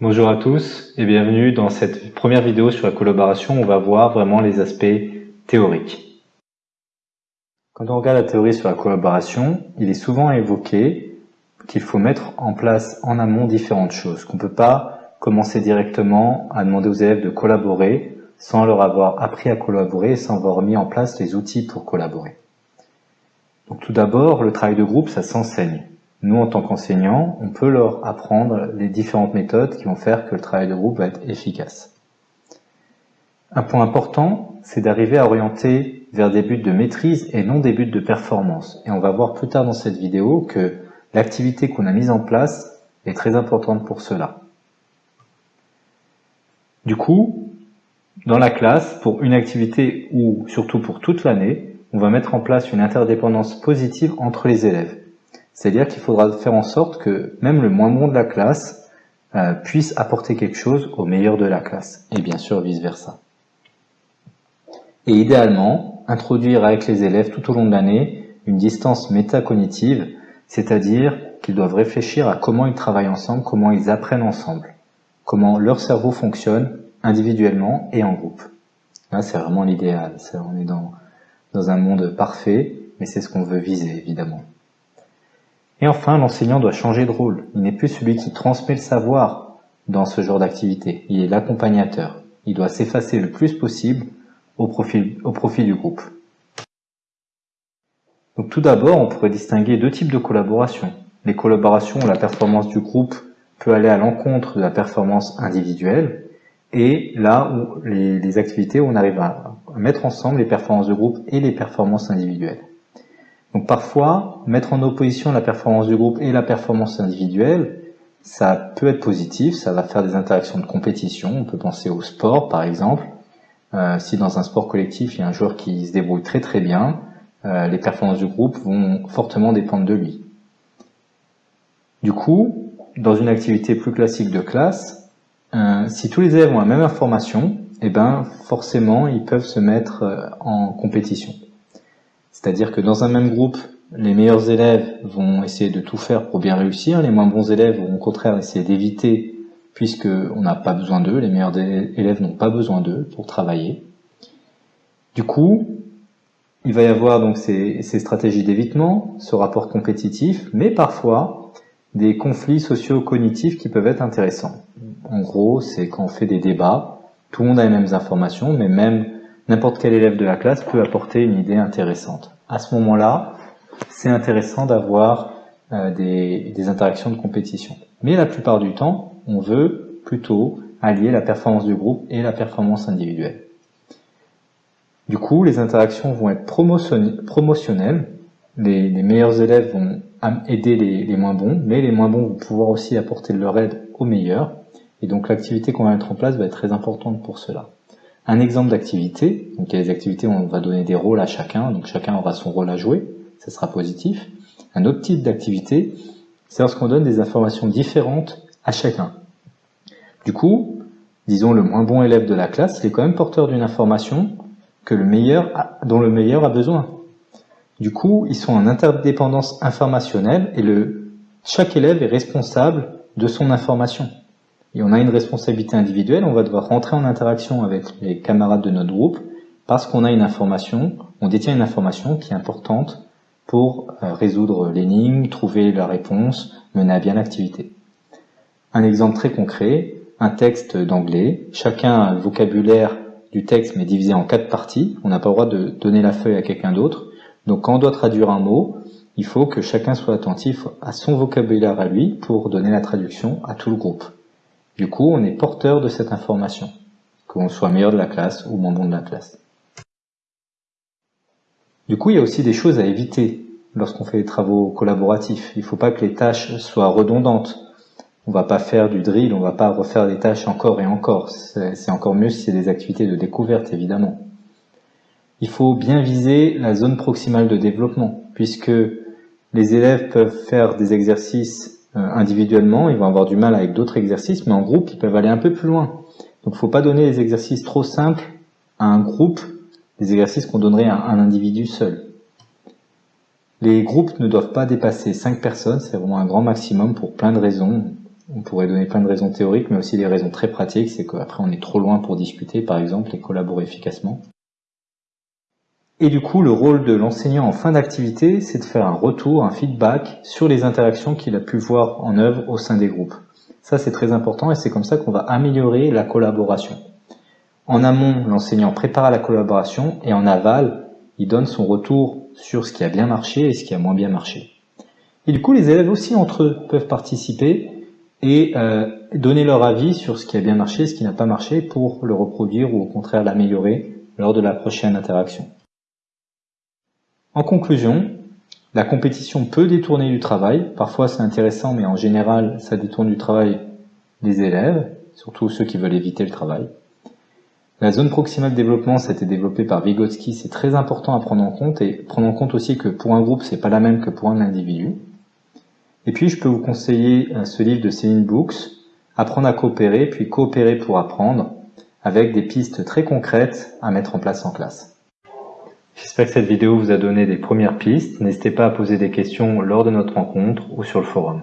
Bonjour à tous et bienvenue dans cette première vidéo sur la collaboration. On va voir vraiment les aspects théoriques. Quand on regarde la théorie sur la collaboration, il est souvent évoqué qu'il faut mettre en place en amont différentes choses, qu'on ne peut pas commencer directement à demander aux élèves de collaborer sans leur avoir appris à collaborer et sans avoir mis en place les outils pour collaborer. Donc tout d'abord, le travail de groupe, ça s'enseigne. Nous, en tant qu'enseignants, on peut leur apprendre les différentes méthodes qui vont faire que le travail de groupe va être efficace. Un point important, c'est d'arriver à orienter vers des buts de maîtrise et non des buts de performance. Et on va voir plus tard dans cette vidéo que l'activité qu'on a mise en place est très importante pour cela. Du coup, dans la classe, pour une activité ou surtout pour toute l'année, on va mettre en place une interdépendance positive entre les élèves. C'est-à-dire qu'il faudra faire en sorte que même le moins bon de la classe euh, puisse apporter quelque chose au meilleur de la classe, et bien sûr vice-versa. Et idéalement, introduire avec les élèves tout au long de l'année une distance métacognitive, c'est-à-dire qu'ils doivent réfléchir à comment ils travaillent ensemble, comment ils apprennent ensemble, comment leur cerveau fonctionne individuellement et en groupe. Là, c'est vraiment l'idéal. On est dans, dans un monde parfait, mais c'est ce qu'on veut viser, évidemment. Et enfin, l'enseignant doit changer de rôle. Il n'est plus celui qui transmet le savoir dans ce genre d'activité. Il est l'accompagnateur. Il doit s'effacer le plus possible au profit, du groupe. Donc tout d'abord, on pourrait distinguer deux types de collaboration. Les collaborations où la performance du groupe peut aller à l'encontre de la performance individuelle, et là où les, les activités où on arrive à mettre ensemble les performances de groupe et les performances individuelles. Donc parfois, mettre en opposition la performance du groupe et la performance individuelle, ça peut être positif, ça va faire des interactions de compétition. On peut penser au sport par exemple. Euh, si dans un sport collectif, il y a un joueur qui se débrouille très très bien, euh, les performances du groupe vont fortement dépendre de lui. Du coup, dans une activité plus classique de classe, euh, si tous les élèves ont la même information, eh ben forcément ils peuvent se mettre en compétition. C'est-à-dire que dans un même groupe, les meilleurs élèves vont essayer de tout faire pour bien réussir, les moins bons élèves vont au contraire essayer d'éviter puisqu'on n'a pas besoin d'eux, les meilleurs élèves n'ont pas besoin d'eux pour travailler. Du coup, il va y avoir donc ces, ces stratégies d'évitement, ce rapport compétitif, mais parfois des conflits socio-cognitifs qui peuvent être intéressants. En gros, c'est quand on fait des débats, tout le monde a les mêmes informations, mais même n'importe quel élève de la classe peut apporter une idée intéressante. À ce moment-là, c'est intéressant d'avoir euh, des, interactions de compétition. Mais la plupart du temps, on veut plutôt allier la performance du groupe et la performance individuelle. Du coup, les interactions vont être promotionnelles. Les, les meilleurs élèves vont aider les, les, moins bons, mais les moins bons vont pouvoir aussi apporter leur aide aux meilleurs. Et donc l'activité qu'on va mettre en place va être très importante pour cela. Un exemple d'activité, donc il y a des activités où on va donner des rôles à chacun, donc chacun aura son rôle à jouer, ça sera positif. Un autre type d'activité, c'est lorsqu'on donne des informations différentes à chacun. Du coup, disons le moins bon élève de la classe, il est quand même porteur d'une information que le meilleur dont le meilleur a besoin. Du coup, ils sont en interdépendance informationnelle et le, chaque élève est responsable de son information et on a une responsabilité individuelle, on va devoir rentrer en interaction avec les camarades de notre groupe parce qu'on a une information, on détient une information qui est importante pour euh, résoudre l'énigme, trouver la réponse, mener à bien l'activité. Un exemple très concret, un texte d'anglais, chacun a le vocabulaire du texte mais divisé en quatre parties, on n'a pas le droit de donner la feuille à quelqu'un d'autre, donc quand on doit traduire un mot, il faut que chacun soit attentif à son vocabulaire à lui pour donner la traduction à tout le groupe. Du coup, on est porteur de cette information, qu'on soit meilleur de la classe ou moins bon de la classe. Du coup, il y a aussi des choses à éviter lorsqu'on fait des travaux collaboratifs. Il ne faut pas que les tâches soient redondantes. On ne va pas faire du drill, on ne va pas refaire des tâches encore et encore. C'est encore mieux si c'est des activités de découverte, évidemment. Il faut bien viser la zone proximale de développement, puisque les élèves peuvent faire des exercices individuellement, ils vont avoir du mal avec d'autres exercices, mais en groupe, ils peuvent aller un peu plus loin. Donc il ne faut pas donner des exercices trop simples à un groupe, des exercices qu'on donnerait à un individu seul. Les groupes ne doivent pas dépasser 5 personnes, c'est vraiment un grand maximum pour plein de raisons. On pourrait donner plein de raisons théoriques, mais aussi des raisons très pratiques, c'est qu'après on est trop loin pour discuter, par exemple, et collaborer efficacement. Et du coup, le rôle de l'enseignant en fin d'activité, c'est de faire un retour, un feedback sur les interactions qu'il a pu voir en œuvre au sein des groupes. Ça, c'est très important et c'est comme ça qu'on va améliorer la collaboration. En amont, l'enseignant prépare la collaboration et en aval, il donne son retour sur ce qui a bien marché et ce qui a moins bien marché. Et du coup, les élèves aussi entre eux peuvent participer et euh, donner leur avis sur ce qui a bien marché et ce qui n'a pas marché pour le reproduire ou au contraire l'améliorer lors de la prochaine interaction. En conclusion, la compétition peut détourner du travail. Parfois c'est intéressant, mais en général ça détourne du travail des élèves, surtout ceux qui veulent éviter le travail. La zone proximale de développement, ça a été développé par Vygotsky, c'est très important à prendre en compte et prendre en compte aussi que pour un groupe, c'est pas la même que pour un individu. Et puis, je peux vous conseiller euh, ce livre de Céline Books, Apprendre à coopérer, puis coopérer pour apprendre, avec des pistes très concrètes à mettre en place en classe. J'espère que cette vidéo vous a donné des premières pistes. N'hésitez pas à poser des questions lors de notre rencontre ou sur le forum.